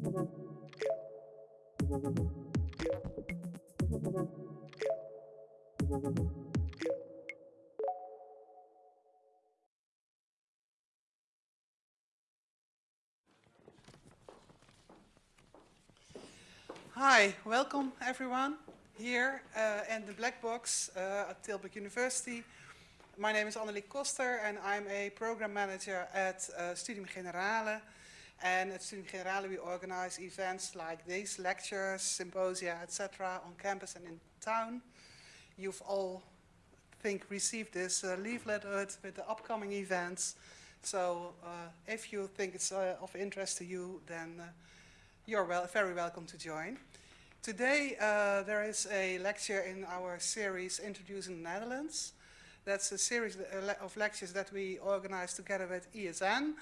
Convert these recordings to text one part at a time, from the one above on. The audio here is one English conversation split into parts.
Hi, welcome everyone here uh, in the Black Box uh, at Tilburg University. My name is Annelie Koster and I'm a program manager at uh, Studium Generale. And at Studium Generale we organize events like these, lectures, symposia, etc. on campus and in town. You've all, I think, received this uh, leaflet with the upcoming events. So uh, if you think it's uh, of interest to you, then uh, you're well, very welcome to join. Today uh, there is a lecture in our series Introducing the Netherlands. That's a series uh, of lectures that we organize together with ESN,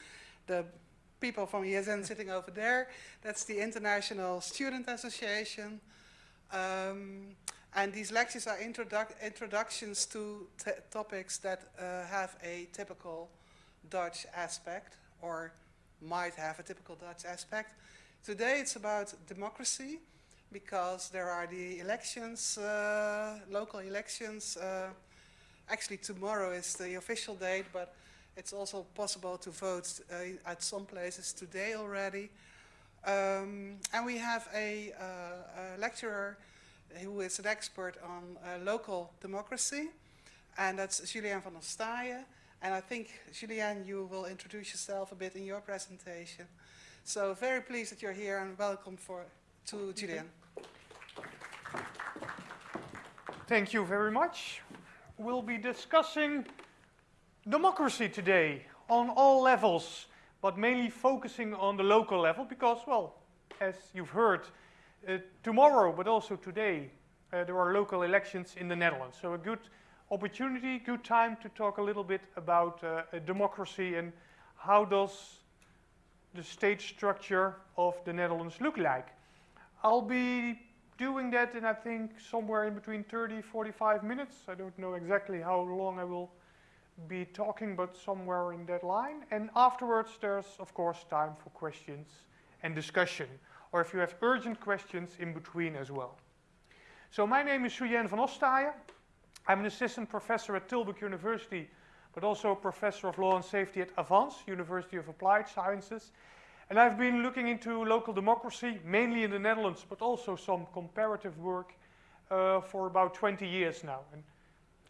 the people from ESN sitting over there. That's the International Student Association. Um, and these lectures are introduc introductions to topics that uh, have a typical Dutch aspect or might have a typical Dutch aspect. Today it's about democracy because there are the elections, uh, local elections. Uh, actually tomorrow is the official date, but it's also possible to vote uh, at some places today already. Um, and we have a, uh, a, lecturer who is an expert on uh, local democracy, and that's Julien van Ostaaijen. And I think, Julien, you will introduce yourself a bit in your presentation. So very pleased that you're here and welcome for, to Julien. Thank you very much. We'll be discussing democracy today on all levels, but mainly focusing on the local level because, well, as you've heard, uh, tomorrow, but also today, uh, there are local elections in the Netherlands. So a good opportunity, good time to talk a little bit about uh, democracy and how does the state structure of the Netherlands look like. I'll be doing that in, I think, somewhere in between 30, 45 minutes. I don't know exactly how long I will be talking, but somewhere in that line. And afterwards, there's, of course, time for questions and discussion, or if you have urgent questions in between as well. So my name is Julien van Ostaaijen. I'm an assistant professor at Tilburg University, but also a professor of law and safety at Avans, University of Applied Sciences. And I've been looking into local democracy, mainly in the Netherlands, but also some comparative work uh, for about 20 years now. And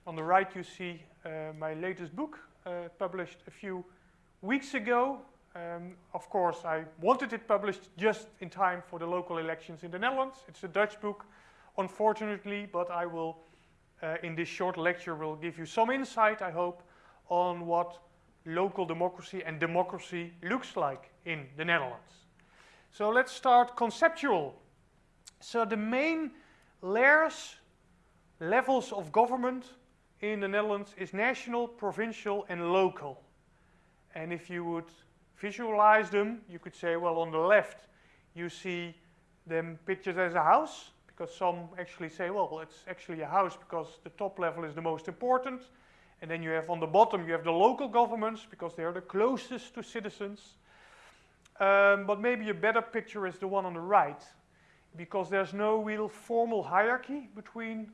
on the right you see uh, my latest book, uh, published a few weeks ago. Um, of course, I wanted it published just in time for the local elections in the Netherlands. It's a Dutch book, unfortunately, but I will, uh, in this short lecture, will give you some insight, I hope, on what local democracy and democracy looks like in the Netherlands. So let's start conceptual. So the main layers, levels of government in the Netherlands is national, provincial and local. And if you would visualize them, you could say, well, on the left, you see them pictured as a house, because some actually say, well, it's actually a house because the top level is the most important. And then you have on the bottom, you have the local governments because they are the closest to citizens. Um, but maybe a better picture is the one on the right because there's no real formal hierarchy between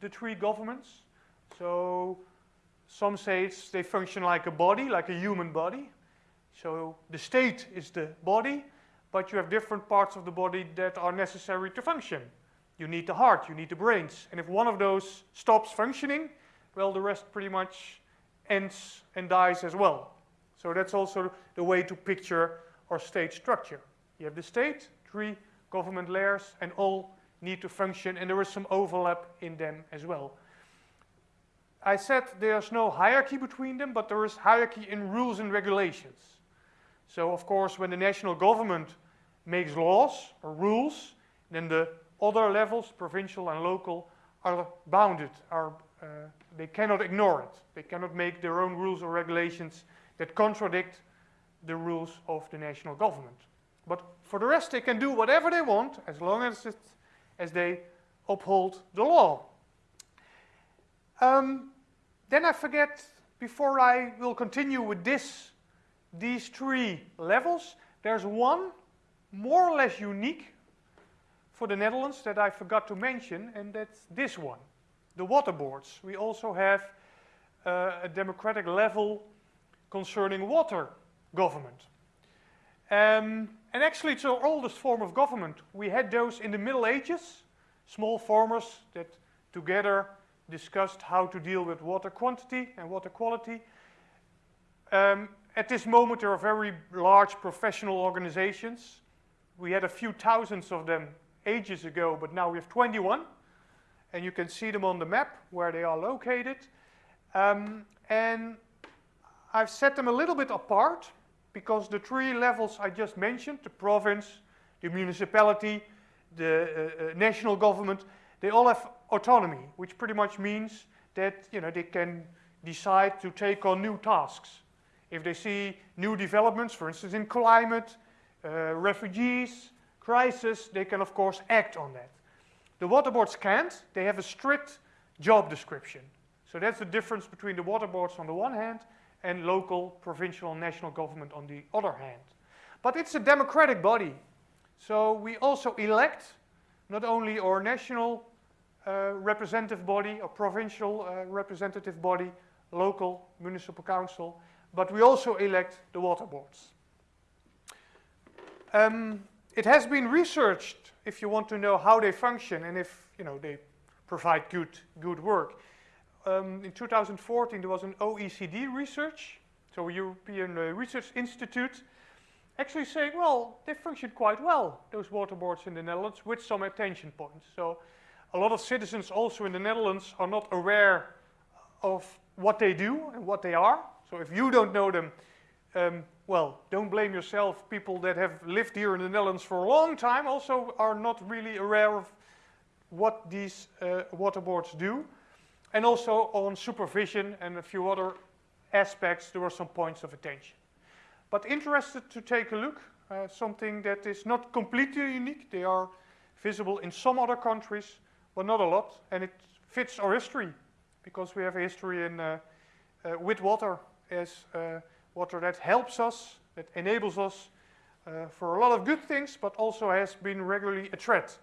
the three governments. So some say they function like a body, like a human body. So the state is the body, but you have different parts of the body that are necessary to function. You need the heart, you need the brains. And if one of those stops functioning, well, the rest pretty much ends and dies as well. So that's also the way to picture our state structure. You have the state, three government layers, and all need to function, and there is some overlap in them as well. I said there's no hierarchy between them, but there is hierarchy in rules and regulations. So, of course, when the national government makes laws or rules, then the other levels, provincial and local, are bounded, are uh, they cannot ignore it. They cannot make their own rules or regulations that contradict the rules of the national government. But for the rest, they can do whatever they want as long as, it, as they uphold the law. Um, then I forget, before I will continue with this, these three levels, there's one more or less unique for the Netherlands that I forgot to mention, and that's this one, the water boards. We also have uh, a democratic level concerning water government. Um, and actually it's our oldest form of government. We had those in the Middle Ages, small farmers that together discussed how to deal with water quantity and water quality. Um, at this moment there are very large professional organizations. We had a few thousands of them ages ago, but now we have 21. And you can see them on the map where they are located. Um, and I've set them a little bit apart because the three levels I just mentioned, the province, the municipality, the uh, uh, national government, they all have autonomy, which pretty much means that you know, they can decide to take on new tasks. If they see new developments, for instance in climate, uh, refugees, crisis, they can of course act on that. The water boards can't, they have a strict job description. So that's the difference between the water boards on the one hand and local, provincial, and national government on the other hand. But it's a democratic body. So we also elect not only our national uh, representative body, a provincial uh, representative body, local municipal council, but we also elect the water boards. Um, it has been researched if you want to know how they function and if you know they provide good, good work um, in 2014 there was an OECD research, so European uh, Research Institute, actually saying, well, they function quite well, those water boards in the Netherlands, with some attention points. So a lot of citizens also in the Netherlands are not aware of what they do and what they are. So if you don't know them, um, well, don't blame yourself. People that have lived here in the Netherlands for a long time also are not really aware of what these uh, water boards do. And also on supervision and a few other aspects, there were some points of attention. But interested to take a look, uh, something that is not completely unique. They are visible in some other countries, but not a lot. And it fits our history, because we have a history in, uh, uh, with water as uh, water that helps us, that enables us uh, for a lot of good things, but also has been regularly a threat.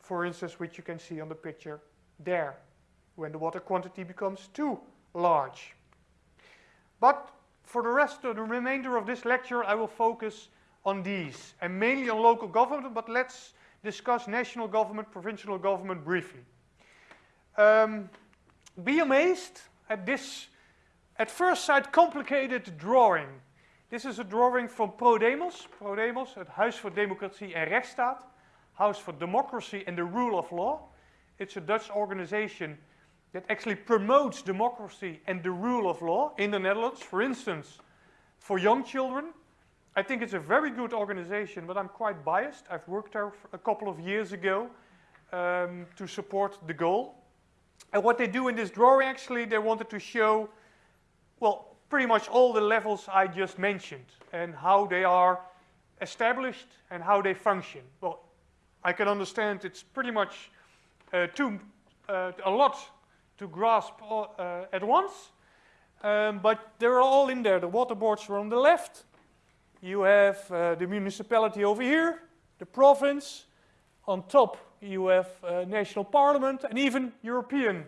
For instance, which you can see on the picture there when the water quantity becomes too large. But for the rest of the remainder of this lecture, I will focus on these, and mainly on local government, but let's discuss national government, provincial government briefly. Um, be amazed at this, at first sight, complicated drawing. This is a drawing from ProDemos, ProDemos, het Huis voor Democratie en Rechtsstaat, House for Democracy and the Rule of Law. It's a Dutch organization that actually promotes democracy and the rule of law in the Netherlands, for instance, for young children. I think it's a very good organization, but I'm quite biased. I've worked there a couple of years ago um, to support the goal. And what they do in this drawing, actually, they wanted to show, well, pretty much all the levels I just mentioned and how they are established and how they function. Well, I can understand it's pretty much uh, too, uh, a lot to grasp uh, at once. Um, but they're all in there. The water boards are on the left. You have uh, the municipality over here, the province. On top, you have uh, national parliament and even European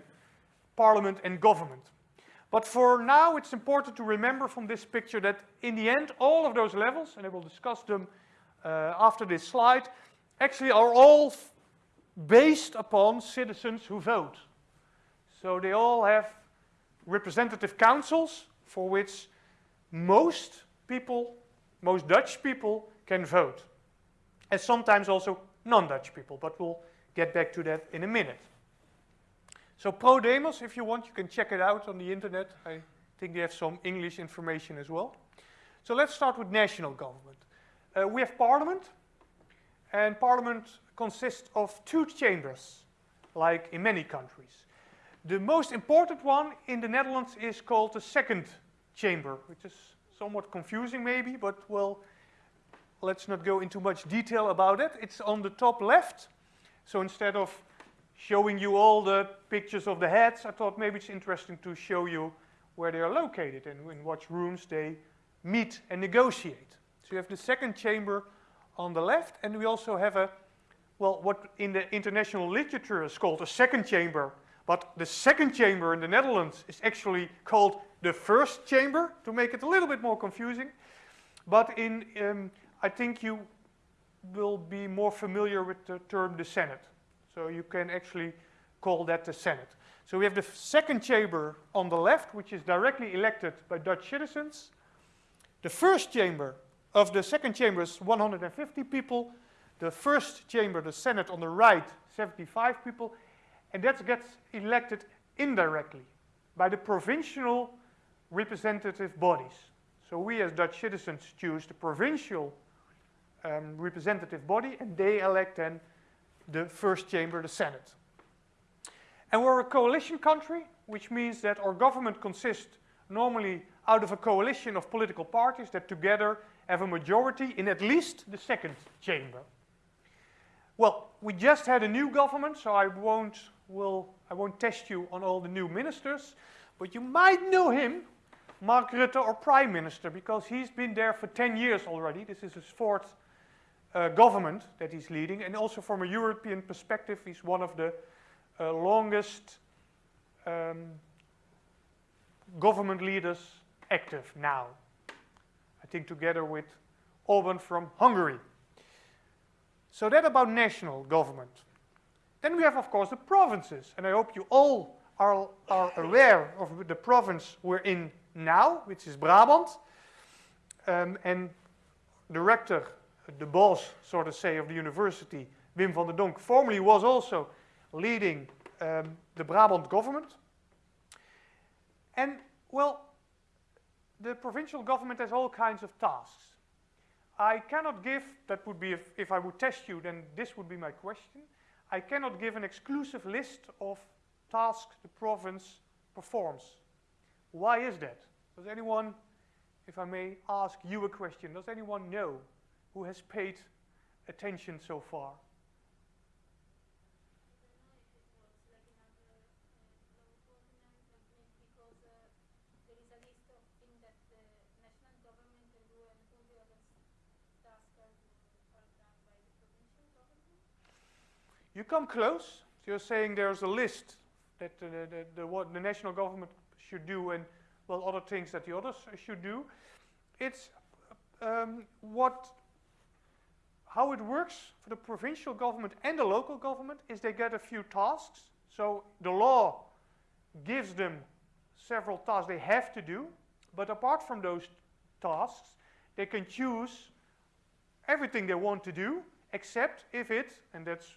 parliament and government. But for now, it's important to remember from this picture that in the end, all of those levels, and I will discuss them uh, after this slide, actually are all based upon citizens who vote. So they all have representative councils for which most people, most Dutch people can vote. And sometimes also non-Dutch people, but we'll get back to that in a minute. So ProDemos, if you want, you can check it out on the internet. I think they have some English information as well. So let's start with national government. Uh, we have parliament, and parliament consists of two chambers, like in many countries. The most important one in the Netherlands is called the second chamber, which is somewhat confusing maybe, but well, let's not go into much detail about it. It's on the top left. So instead of showing you all the pictures of the heads, I thought maybe it's interesting to show you where they are located and in what rooms they meet and negotiate. So you have the second chamber on the left, and we also have a, well, what in the international literature is called a second chamber, but the second chamber in the Netherlands is actually called the first chamber, to make it a little bit more confusing. But in, um, I think you will be more familiar with the term the Senate. So you can actually call that the Senate. So we have the second chamber on the left, which is directly elected by Dutch citizens. The first chamber of the second chamber is 150 people. The first chamber, the Senate on the right, 75 people. And that gets elected indirectly by the provincial representative bodies. So we as Dutch citizens choose the provincial um, representative body and they elect then the first chamber, the Senate. And we're a coalition country, which means that our government consists normally out of a coalition of political parties that together have a majority in at least the second chamber. Well, we just had a new government, so I won't, will, I won't test you on all the new ministers, but you might know him, Mark Rutte, our prime minister, because he's been there for 10 years already. This is his fourth uh, government that he's leading, and also from a European perspective, he's one of the uh, longest um, government leaders active now. I think together with Orban from Hungary. So that about national government. Then we have, of course, the provinces, and I hope you all are, are aware of the province we're in now, which is Brabant. Um, and the rector the boss, so to say, of the university, Wim van der Donk, formerly was also leading um, the Brabant government. And, well, the provincial government has all kinds of tasks. I cannot give, that would be, if, if I would test you, then this would be my question. I cannot give an exclusive list of tasks the province performs. Why is that? Does anyone, if I may ask you a question, does anyone know who has paid attention so far? You come close. So you're saying there's a list that the, the, the, what the national government should do and, well, other things that the others should do. It's um, what how it works for the provincial government and the local government is they get a few tasks. So the law gives them several tasks they have to do, but apart from those tasks, they can choose everything they want to do, except if it, and that's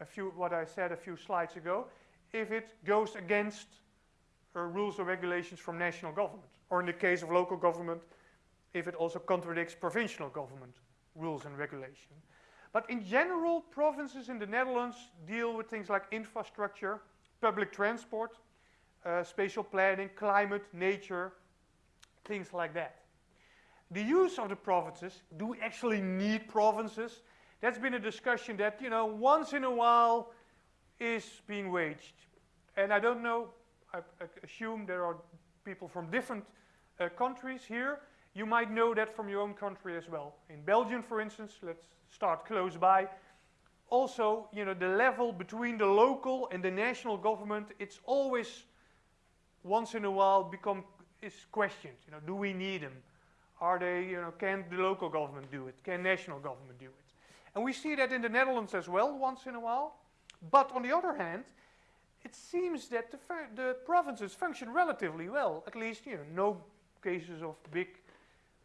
a few, what I said a few slides ago, if it goes against uh, rules or regulations from national government, or in the case of local government, if it also contradicts provincial government rules and regulation. But in general, provinces in the Netherlands deal with things like infrastructure, public transport, uh, spatial planning, climate, nature, things like that. The use of the provinces, do we actually need provinces? That's been a discussion that, you know, once in a while is being waged. And I don't know, I, assume there are people from different uh, countries here. You might know that from your own country as well. In Belgium, for instance, let's start close by. Also, you know, the level between the local and the national government, it's always once in a while become is questioned. You know, do we need them? Are they, you know, can the local government do it? Can national government do it? And we see that in the Netherlands as well once in a while. But on the other hand, it seems that the, the provinces function relatively well. At least, you know, no cases of big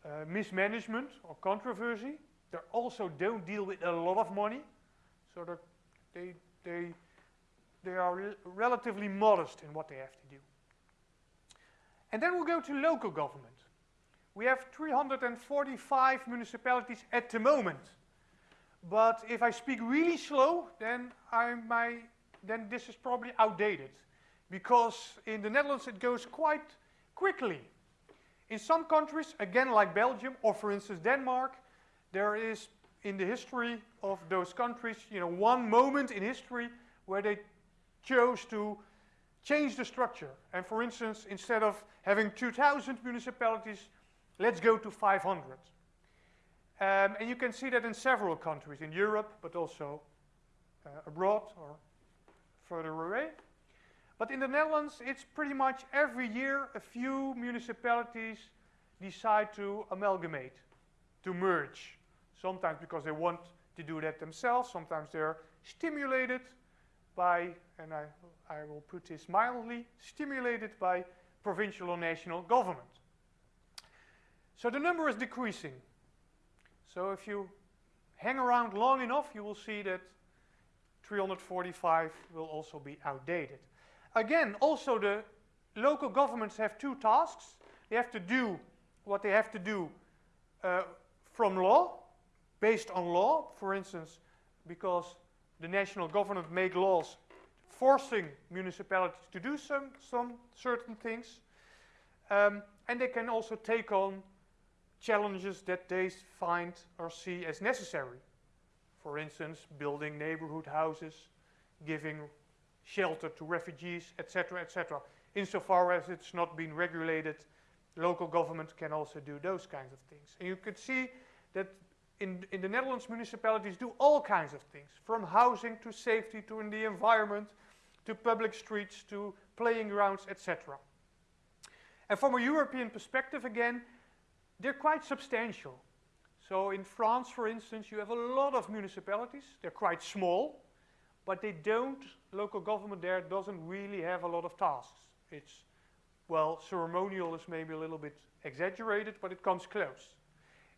uh, mismanagement or controversy. They also don't deal with a lot of money, so they, they, they are re relatively modest in what they have to do. And then we'll go to local government. We have 345 municipalities at the moment. But if I speak really slow, then, I might, then this is probably outdated. Because in the Netherlands it goes quite quickly. In some countries, again like Belgium or for instance Denmark, there is in the history of those countries, you know, one moment in history where they chose to change the structure. And for instance, instead of having 2,000 municipalities, let's go to 500. Um, and you can see that in several countries, in Europe, but also uh, abroad or further away. But in the Netherlands, it's pretty much every year a few municipalities decide to amalgamate, to merge. Sometimes because they want to do that themselves, sometimes they're stimulated by, and I, I will put this mildly, stimulated by provincial or national government. So the number is decreasing. So if you hang around long enough, you will see that 345 will also be outdated. Again, also the local governments have two tasks. They have to do what they have to do uh, from law, based on law. For instance, because the national government make laws forcing municipalities to do some, some certain things. Um, and they can also take on challenges that they find or see as necessary. For instance, building neighborhood houses, giving shelter to refugees, etc., etc. Insofar as it's not been regulated, local government can also do those kinds of things. And you could see that in, in the Netherlands, municipalities do all kinds of things, from housing to safety to in the environment, to public streets, to playing grounds, etc. And from a European perspective, again, they're quite substantial. So in France, for instance, you have a lot of municipalities. They're quite small, but they don't, local government there doesn't really have a lot of tasks. It's, well, ceremonial is maybe a little bit exaggerated, but it comes close.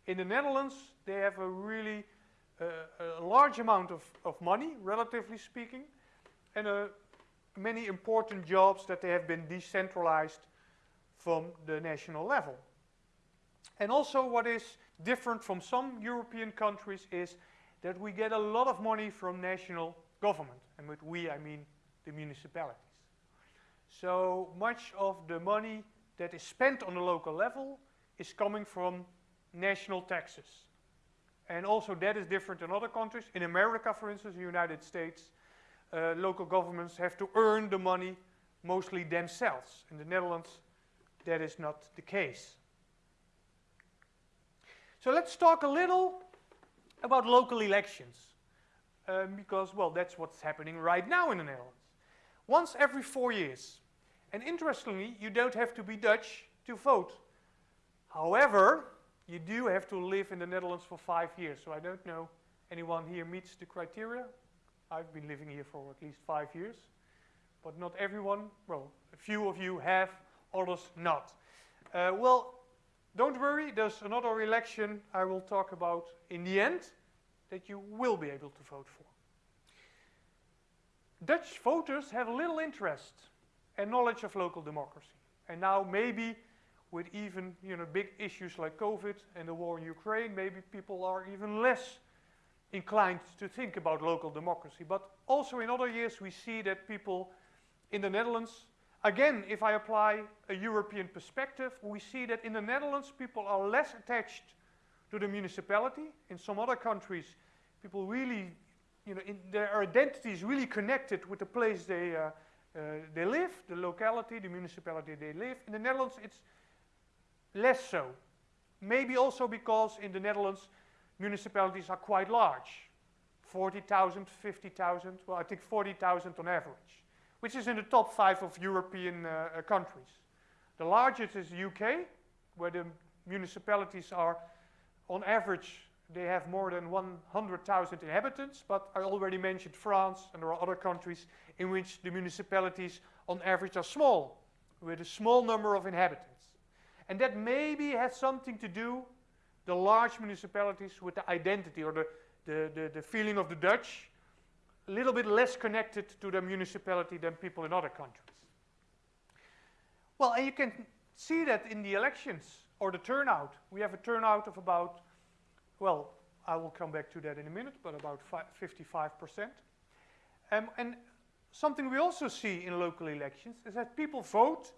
In the Netherlands, they have a really uh, a large amount of, of money, relatively speaking, and uh, many important jobs that they have been decentralized from the national level. And also what is different from some European countries is that we get a lot of money from national government. And with we, I mean the municipalities. So much of the money that is spent on the local level is coming from national taxes. And also that is different in other countries. In America, for instance, the United States, uh, local governments have to earn the money mostly themselves. In the Netherlands, that is not the case. So let's talk a little about local elections. Um, because, well, that's what's happening right now in the Netherlands. Once every four years. And interestingly, you don't have to be Dutch to vote. However, you do have to live in the Netherlands for five years. So I don't know anyone here meets the criteria. I've been living here for at least five years. But not everyone, well, a few of you have, others not. Uh, well, don't worry, there's another election I will talk about in the end that you will be able to vote for. Dutch voters have little interest and knowledge of local democracy. And now maybe with even you know, big issues like COVID and the war in Ukraine, maybe people are even less inclined to think about local democracy. But also in other years we see that people in the Netherlands Again, if I apply a European perspective, we see that in the Netherlands people are less attached to the municipality. In some other countries, people really, you know, their identity is really connected with the place they, uh, uh, they live, the locality, the municipality they live. In the Netherlands, it's less so. Maybe also because in the Netherlands, municipalities are quite large. 40,000, 50,000, well, I think 40,000 on average which is in the top five of European uh, uh countries. The largest is the UK, where the municipalities are, on average, they have more than 100,000 inhabitants, but I already mentioned France, and there are other countries in which the municipalities on average are small, with a small number of inhabitants. And that maybe has something to do, the large municipalities, with the identity or the, the, the, the feeling of the Dutch, a little bit less connected to the municipality than people in other countries. Well, and you can see that in the elections or the turnout. We have a turnout of about, well, I will come back to that in a minute, but about 55%. Um, and something we also see in local elections is that people vote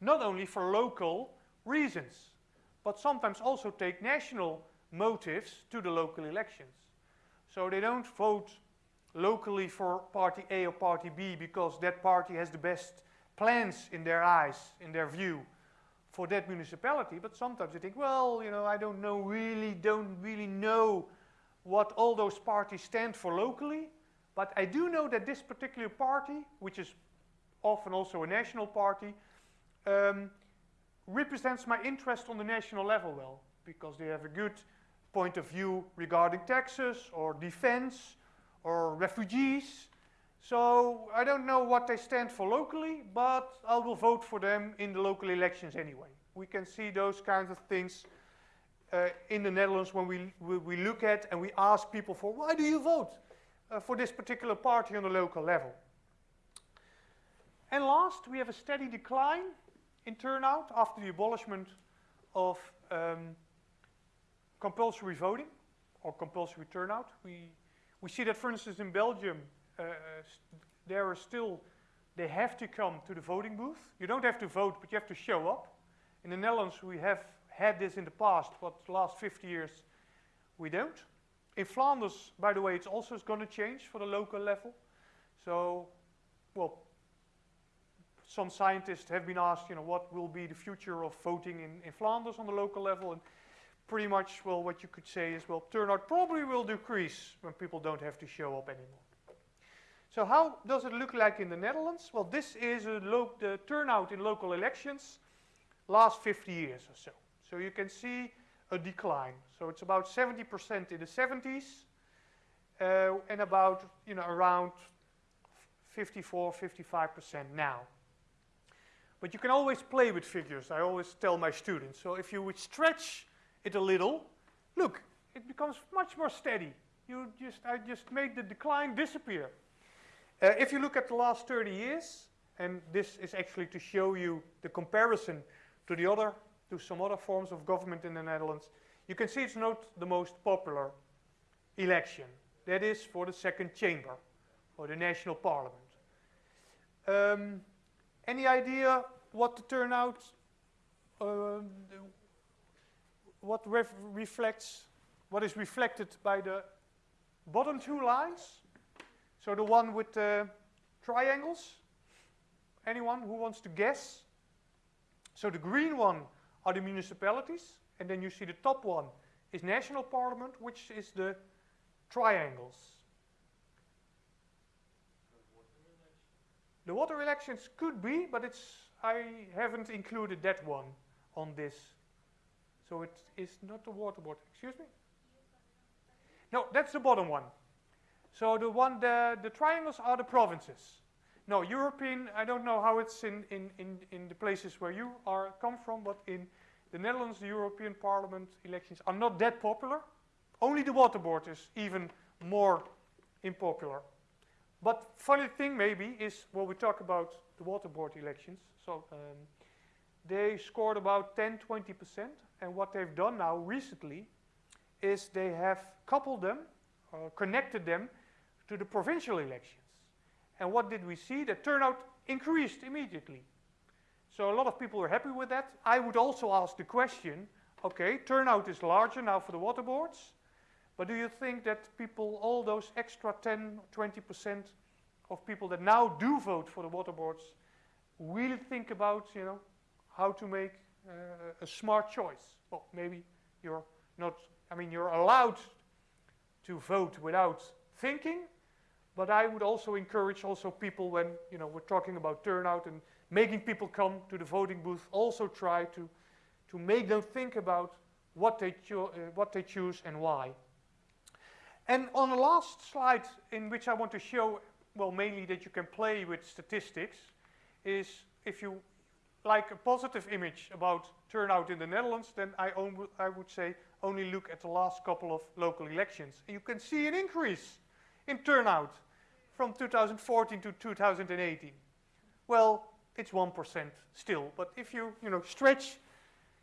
not only for local reasons, but sometimes also take national motives to the local elections. So they don't vote locally for party A or party B because that party has the best plans in their eyes, in their view, for that municipality, but sometimes you think, well, you know, I don't know really, don't really know what all those parties stand for locally, but I do know that this particular party, which is often also a national party, um, represents my interest on the national level well, because they have a good point of view regarding taxes or defense or refugees. So I don't know what they stand for locally, but I will vote for them in the local elections anyway. We can see those kinds of things uh, in the Netherlands when we, we, we, look at and we ask people for why do you vote uh, for this particular party on the local level. And last, we have a steady decline in turnout after the abolishment of um, compulsory voting or compulsory turnout. We, we see that, for instance, in Belgium, uh, there are still, they have to come to the voting booth. You don't have to vote, but you have to show up. In the Netherlands, we have had this in the past, but the last 50 years, we don't. In Flanders, by the way, it's also going to change for the local level. So, well, some scientists have been asked, you know, what will be the future of voting in, in Flanders on the local level, and pretty much, well, what you could say is, well, turnout probably will decrease when people don't have to show up anymore. So how does it look like in the Netherlands? Well, this is the turnout in local elections last 50 years or so. So you can see a decline. So it's about 70% in the 70s uh, and about, you know, around 54, 55% now. But you can always play with figures, I always tell my students. So if you would stretch it a little, look, it becomes much more steady. You just, I just made the decline disappear. Uh, if you look at the last 30 years, and this is actually to show you the comparison to the other, to some other forms of government in the Netherlands, you can see it's not the most popular election. That is for the second chamber, or the national parliament. Um, any idea what the turnout, uh, what ref reflects, what is reflected by the bottom two lines? So the one with the triangles? Anyone who wants to guess? So the green one are the municipalities, and then you see the top one is national parliament, which is the triangles. The water elections could be, but it's I haven't included that one on this. So it is not the water board. Excuse me? No, that's the bottom one. So the one, the, the triangles are the provinces. No, European, I don't know how it's in, in, in, in the places where you are come from, but in the Netherlands, the European Parliament elections are not that popular. Only the water board is even more unpopular. But funny thing maybe is when we talk about the water board elections, so um, they scored about 10, 20%. And what they've done now recently is they have coupled them, uh, connected them to the provincial elections. And what did we see? The turnout increased immediately. So a lot of people were happy with that. I would also ask the question, okay, turnout is larger now for the water boards, but do you think that people, all those extra 10, 20% of people that now do vote for the water boards will think about, you know, how to make uh, a smart choice. Well, maybe you're not, I mean, you're allowed to vote without thinking, but I would also encourage also people when, you know, we're talking about turnout and making people come to the voting booth, also try to, to make them think about what they, uh, what they choose and why. And on the last slide in which I want to show, well, mainly that you can play with statistics, is if you like a positive image about turnout in the Netherlands, then I, I would say only look at the last couple of local elections. You can see an increase in turnout from 2014 to 2018. Well, it's 1% still, but if you, you know, stretch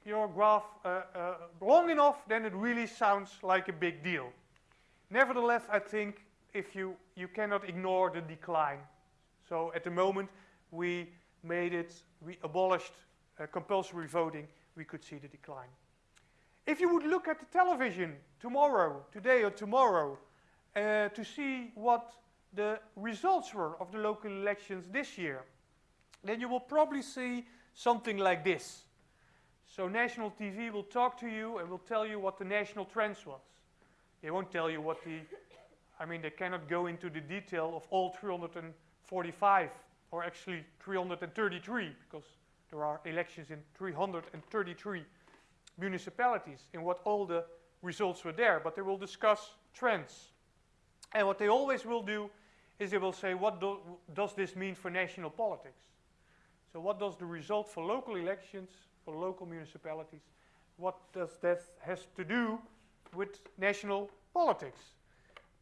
your graph uh, uh, long enough, then it really sounds like a big deal. Nevertheless, I think if you, you cannot ignore the decline. So at the moment, we made it, we abolished uh, compulsory voting, we could see the decline. If you would look at the television tomorrow, today or tomorrow, uh, to see what the results were of the local elections this year, then you will probably see something like this. So national TV will talk to you and will tell you what the national trends was. They won't tell you what the, I mean, they cannot go into the detail of all 345 or actually 333 because there are elections in 333 municipalities in what all the results were there, but they will discuss trends. And what they always will do is they will say, what do, does this mean for national politics? So what does the result for local elections, for local municipalities, what does that has to do with national politics?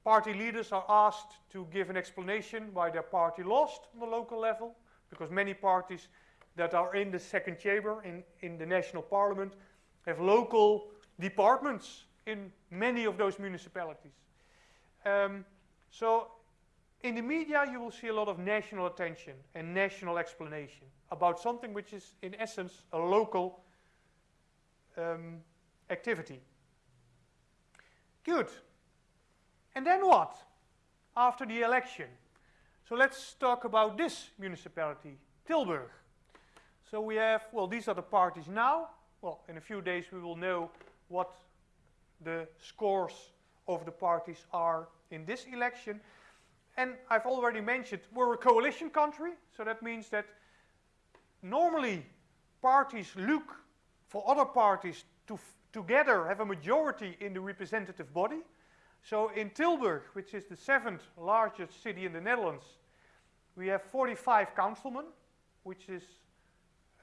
Party leaders are asked to give an explanation why their party lost on the local level, because many parties that are in the second chamber, in, in the national parliament, have local departments in many of those municipalities. Um, so in the media you will see a lot of national attention and national explanation about something which is in essence a local um, activity. Good. And then what? After the election. So let's talk about this municipality, Tilburg. So we have, well, these are the parties now. Well, in a few days we will know what the scores of the parties are in this election. And I've already mentioned we're a coalition country, so that means that normally parties look for other parties to together have a majority in the representative body. So in Tilburg, which is the seventh largest city in the Netherlands, we have 45 councilmen, which is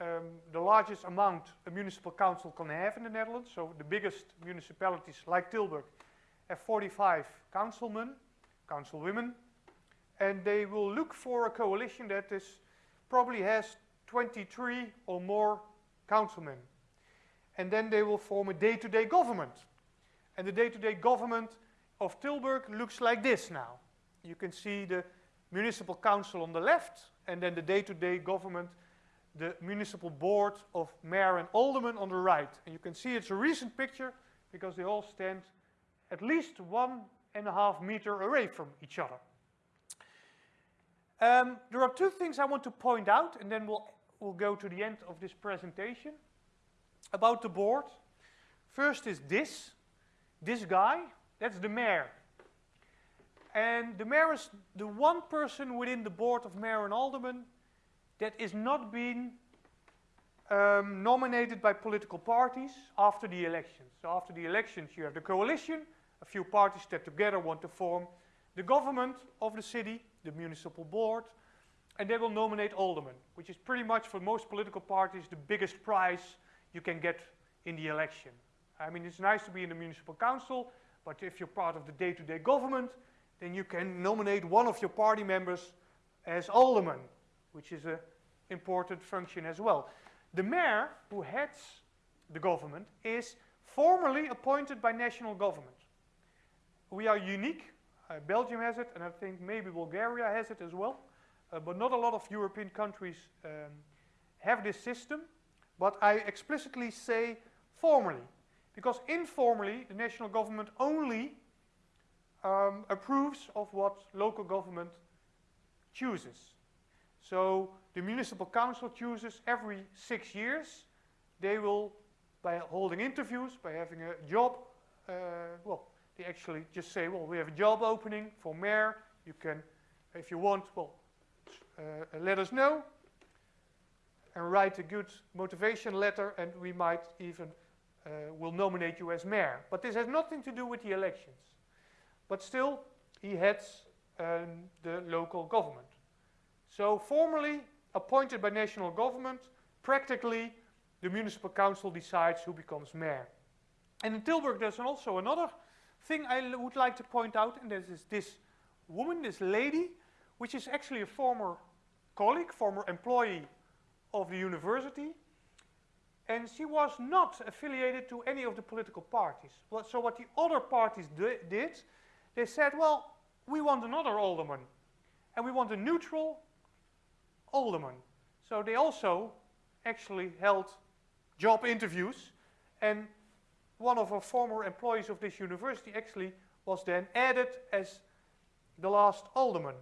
um, the largest amount a municipal council can have in the Netherlands. So the biggest municipalities like Tilburg have 45 councilmen, councilwomen, and they will look for a coalition that is probably has 23 or more councilmen. And then they will form a day-to-day -day government. And the day-to-day -day government of Tilburg looks like this now. You can see the municipal council on the left, and then the day-to-day -day government, the municipal board of mayor and aldermen on the right. And you can see it's a recent picture because they all stand at least one and a half meter away from each other. Um, there are two things I want to point out, and then we'll, we'll go to the end of this presentation about the board. First is this, this guy, that's the mayor. And the mayor is the one person within the board of mayor and aldermen that is not being um, nominated by political parties after the elections. So after the elections you have the coalition, a few parties that together want to form the government of the city, the municipal board, and they will nominate aldermen, which is pretty much for most political parties the biggest prize you can get in the election. I mean, it's nice to be in the municipal council, but if you're part of the day-to-day -day government, then you can nominate one of your party members as alderman, which is an important function as well. The mayor, who heads the government, is formally appointed by national government. We are unique uh, Belgium has it, and I think maybe Bulgaria has it as well. Uh, but not a lot of European countries um, have this system. But I explicitly say formally, because informally the national government only um, approves of what local government chooses. So the municipal council chooses every six years. They will, by holding interviews, by having a job, uh, well, they actually just say, well, we have a job opening for mayor. You can, if you want, well, uh, let us know and write a good motivation letter and we might even uh, will nominate you as mayor. But this has nothing to do with the elections. But still, he heads um, the local government. So formally appointed by national government, practically the municipal council decides who becomes mayor. And in Tilburg there's also another thing I would like to point out, and this is this woman, this lady, which is actually a former colleague, former employee of the university, and she was not affiliated to any of the political parties. Well, so what the other parties did, they said, well, we want another alderman, and we want a neutral alderman. So they also actually held job interviews, and one of our former employees of this university actually was then added as the last alderman.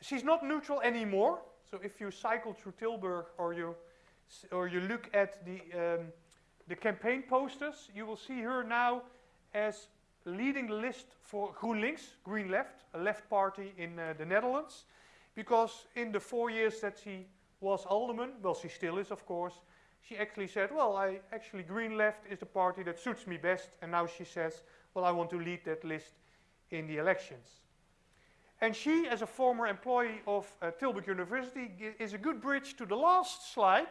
She's not neutral anymore, so if you cycle through Tilburg or you, or you look at the um, the campaign posters, you will see her now as leading the list for GroenLinks, Green Left, a left party in uh, the Netherlands, because in the four years that she was alderman, well, she still is, of course, she actually said, well, I actually Green Left is the party that suits me best, and now she says, well, I want to lead that list in the elections. And she, as a former employee of uh, Tilburg University, is a good bridge to the last slide,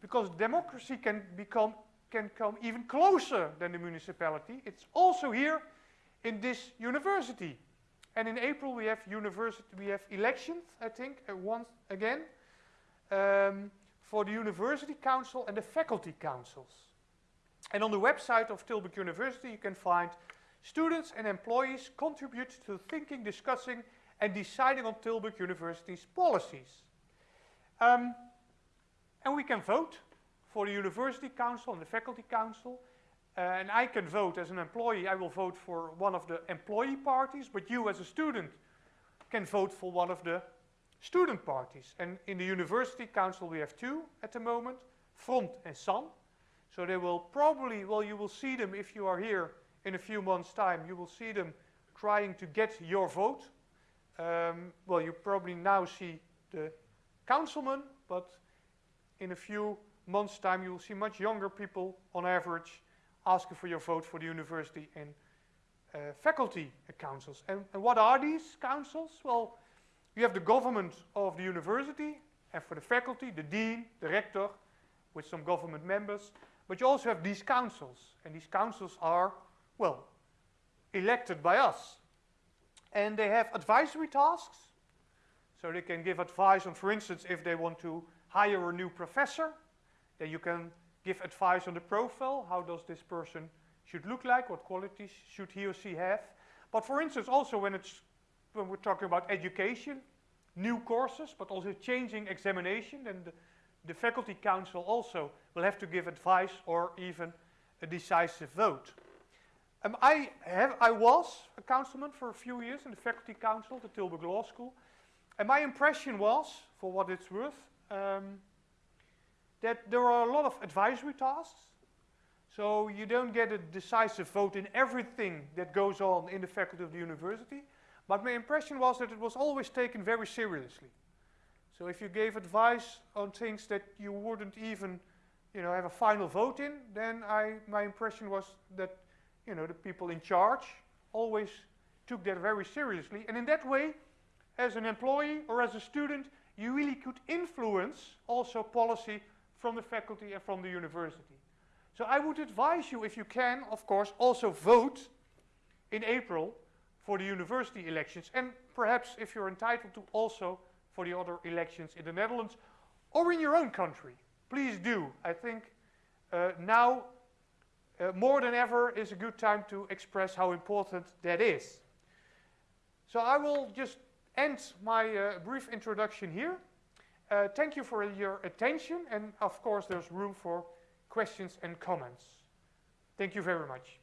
because democracy can become can come even closer than the municipality. It's also here in this university. And in April we have university, we have elections, I think, uh, once again, um, for the university council and the faculty councils. And on the website of Tilburg University you can find students and employees contribute to thinking, discussing and deciding on Tilburg University's policies. Um, and we can vote for the university council and the faculty council. Uh, and I can vote as an employee, I will vote for one of the employee parties, but you as a student can vote for one of the student parties. And in the university council we have two at the moment, Front and SAM. So they will probably, well you will see them if you are here in a few months time, you will see them trying to get your vote. Um, well you probably now see the councilman, but in a few month's time you will see much younger people on average asking for your vote for the university and uh, faculty councils. And, and, what are these councils? Well, you have the government of the university and for the faculty, the dean, the rector, with some government members. But you also have these councils. And these councils are, well, elected by us. And they have advisory tasks. So they can give advice on, for instance, if they want to hire a new professor, then you can give advice on the profile. How does this person should look like? What qualities should he or she have? But for instance, also when it's when we're talking about education, new courses, but also changing examination, then the, the faculty council also will have to give advice or even a decisive vote. Um, I, have, I was a councilman for a few years in the faculty council at the Tilburg Law School. And my impression was, for what it's worth, um, that there are a lot of advisory tasks. So you don't get a decisive vote in everything that goes on in the faculty of the university. But my impression was that it was always taken very seriously. So if you gave advice on things that you wouldn't even you know, have a final vote in, then I, my impression was that you know, the people in charge always took that very seriously. And in that way, as an employee or as a student, you really could influence also policy from the faculty and from the university. So I would advise you, if you can, of course, also vote in April for the university elections. And perhaps if you're entitled to also for the other elections in the Netherlands or in your own country. Please do. I think uh, now uh, more than ever is a good time to express how important that is. So I will just end my uh, brief introduction here. Uh, thank you for your attention and of course there's room for questions and comments. Thank you very much.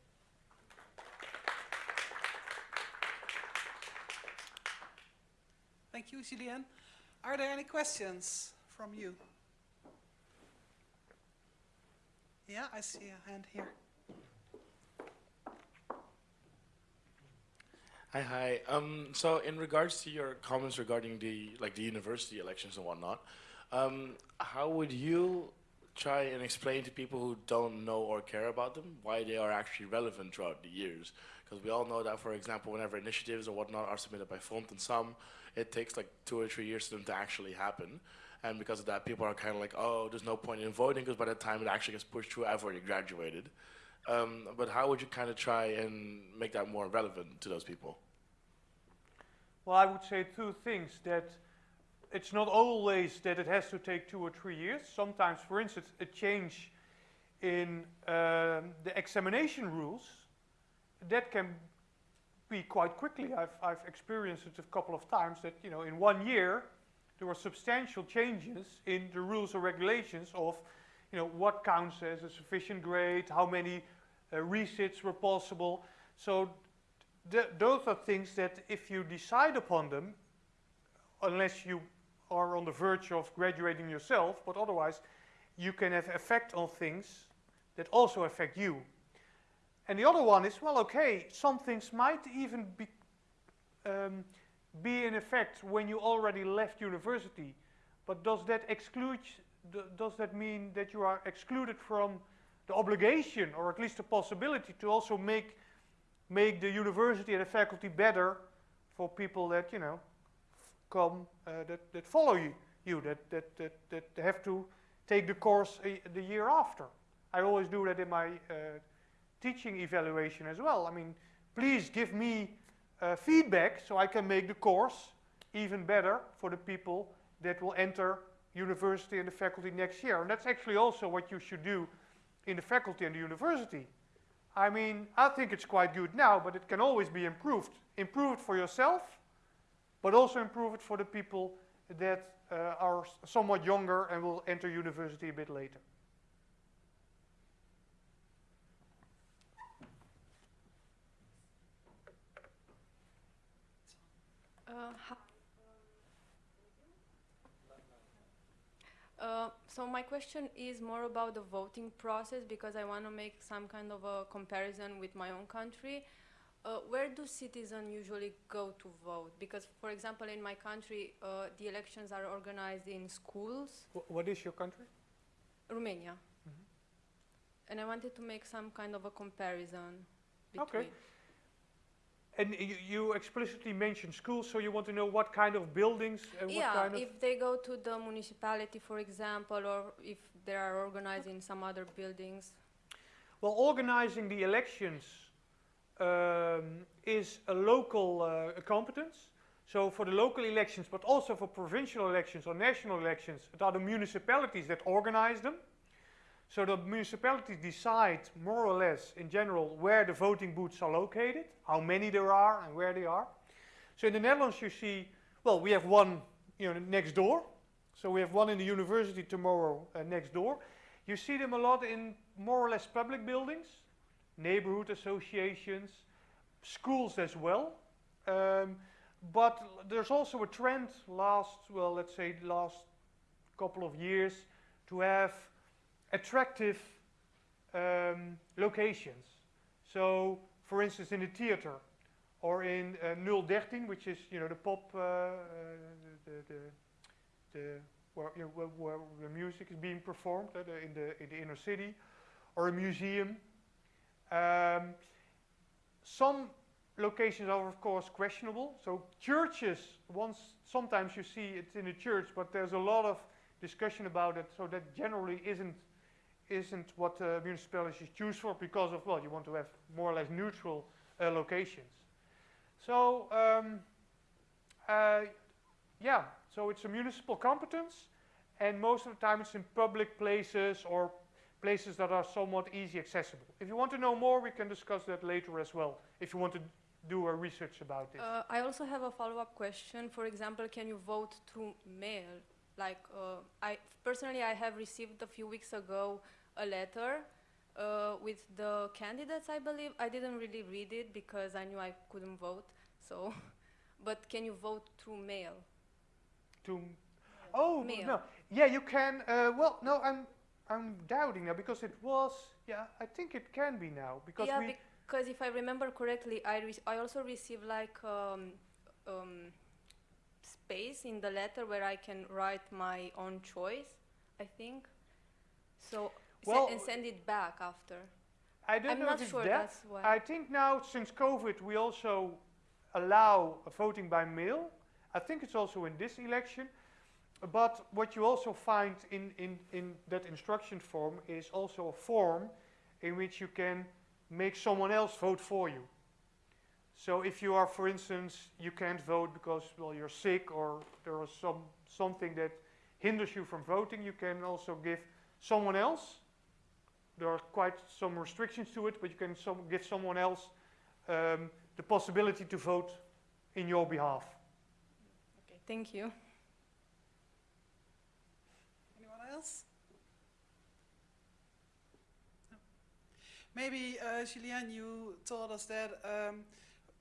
Thank you, Julien. Are there any questions from you? Yeah, I see a hand here. Hi, hi. Um, so in regards to your comments regarding the like the university elections and whatnot, um, how would you try and explain to people who don't know or care about them why they are actually relevant throughout the years? Because we all know that, for example, whenever initiatives or whatnot are submitted by Front and SAM, it takes like two or three years for them to actually happen. And because of that, people are kind of like, oh, there's no point in voting because by the time it actually gets pushed through, I've already graduated. Um, but how would you kind of try and make that more relevant to those people? Well, I would say two things. That it's not always that it has to take two or three years. Sometimes, for instance, a change in um, the examination rules, that can be quite quickly. I've, I've experienced it a couple of times that, you know, in one year, there were substantial changes in the rules or regulations of, you know, what counts as a sufficient grade, how many uh, resits were possible. So those are things that if you decide upon them, unless you are on the verge of graduating yourself, but otherwise you can have effect on things that also affect you. And the other one is, well, okay, some things might even be, um, be in effect when you already left university, but does that exclude, does that mean that you are excluded from the obligation, or at least the possibility, to also make, make the university and the faculty better for people that, you know, come, uh, that, that follow you, you that, that, that, that have to take the course a, the year after. I always do that in my uh, teaching evaluation as well. I mean, please give me uh, feedback so I can make the course even better for the people that will enter university and the faculty next year. And that's actually also what you should do in the faculty and the university. I mean, I think it's quite good now, but it can always be improved. Improve it for yourself, but also improve it for the people that uh, are somewhat younger and will enter university a bit later. Uh, uh, so my question is more about the voting process because I want to make some kind of a comparison with my own country. Uh, where do citizens usually go to vote? Because, for example, in my country, uh, the elections are organized in schools. Wh what is your country? Romania. Mm -hmm. And I wanted to make some kind of a comparison between. Okay. And you, you, explicitly mentioned schools, so you want to know what kind of buildings and yeah, what kind of... if they go to the municipality, for example, or if they are organizing some other buildings. Well, organizing the elections um, is a local uh, competence. So for the local elections, but also for provincial elections or national elections, it are the municipalities that organize them. So the municipalities decide more or less in general where the voting booths are located, how many there are and where they are. So in the Netherlands you see, well, we have one you know, next door. So we have one in the university tomorrow uh, next door. You see them a lot in more or less public buildings, neighborhood associations, schools as well. Um, but there's also a trend last, well, let's say last couple of years to have attractive um, locations. So, for instance, in the theater or in uh, 013, which is you know the pop, uh, uh, the, the, the where, you know, where, the music is being performed uh, in the in the inner city, or a museum. Um, some locations are of course questionable. So churches, once sometimes you see it in a church, but there's a lot of discussion about it. So that generally isn't isn't what uh, municipalities choose for because of, well, you want to have more or less neutral uh, locations. So, um, uh, yeah, so it's a municipal competence and most of the time it's in public places or places that are somewhat easy accessible. If you want to know more, we can discuss that later as well, if you want to do a research about it. Uh, I also have a follow-up question. For example, can you vote through mail? Like, uh, I personally, I have received a few weeks ago a letter uh, with the candidates, I believe. I didn't really read it because I knew I couldn't vote. So, but can you vote through mail? To, oh mail. no, yeah, you can. Uh, well, no, I'm I'm doubting now because it was. Yeah, I think it can be now because yeah, because if I remember correctly, I I also received like um, um, space in the letter where I can write my own choice. I think. So well, and send it back after. I don't I'm know not if it's sure that. that's why. I think now since COVID we also allow voting by mail. I think it's also in this election. But what you also find in, in, in that instruction form is also a form in which you can make someone else vote for you. So if you are, for instance, you can't vote because well you're sick or there is some something that hinders you from voting, you can also give someone else there are quite some restrictions to it, but you can some, give someone else um, the possibility to vote in your behalf. Okay, thank you. Anyone else? No. Maybe, uh, Julien, you told us that um,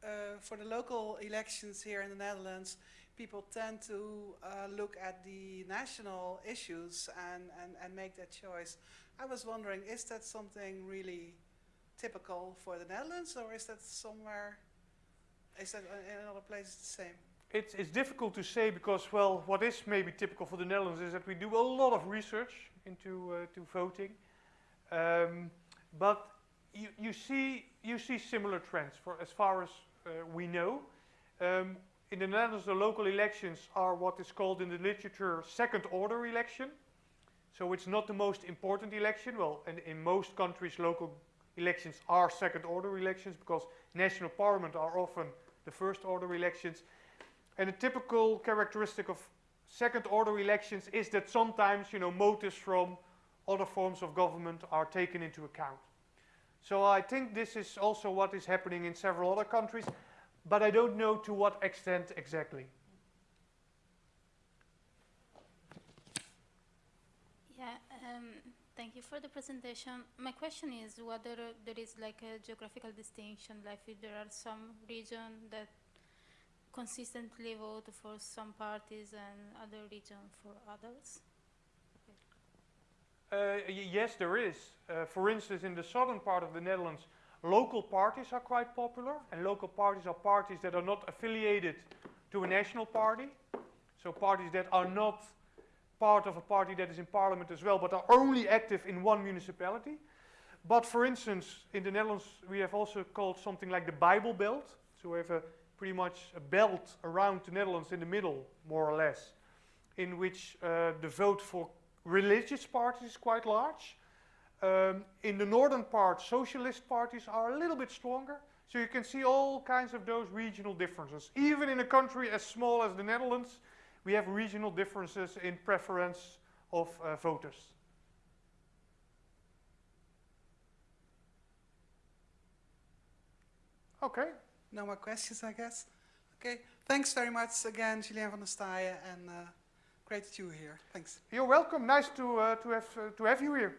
uh, for the local elections here in the Netherlands, people tend to uh, look at the national issues and, and, and make that choice. I was wondering, is that something really typical for the Netherlands, or is that somewhere, is that in other places the same? It's, it's difficult to say because, well, what is maybe typical for the Netherlands is that we do a lot of research into uh, to voting. Um, but you, you, see, you see similar trends for as far as we know. Um, in the Netherlands, the local elections are what is called in the literature second order election. So it's not the most important election. Well, and in most countries, local elections are second order elections because national parliament are often the first order elections. And a typical characteristic of second order elections is that sometimes, you know, motives from other forms of government are taken into account. So I think this is also what is happening in several other countries, but I don't know to what extent exactly. Yeah, um, thank you for the presentation. My question is whether there is like a geographical distinction, like if there are some regions that consistently vote for some parties and other regions for others? Uh, yes, there is. Uh, for instance, in the southern part of the Netherlands, local parties are quite popular, and local parties are parties that are not affiliated to a national party. So parties that are not part of a party that is in parliament as well, but are only active in one municipality. But for instance, in the Netherlands, we have also called something like the Bible Belt. So we have a pretty much a belt around the Netherlands in the middle, more or less, in which uh, the vote for religious parties is quite large. Um, in the northern part, socialist parties are a little bit stronger. So you can see all kinds of those regional differences. Even in a country as small as the Netherlands, we have regional differences in preference of uh, voters. Okay, No more questions, I guess. Okay, thanks very much again, Julien van Ostaaijen, and uh, great that you here. Thanks. you're welcome. Nice to, uh, to, have, uh, to have you here.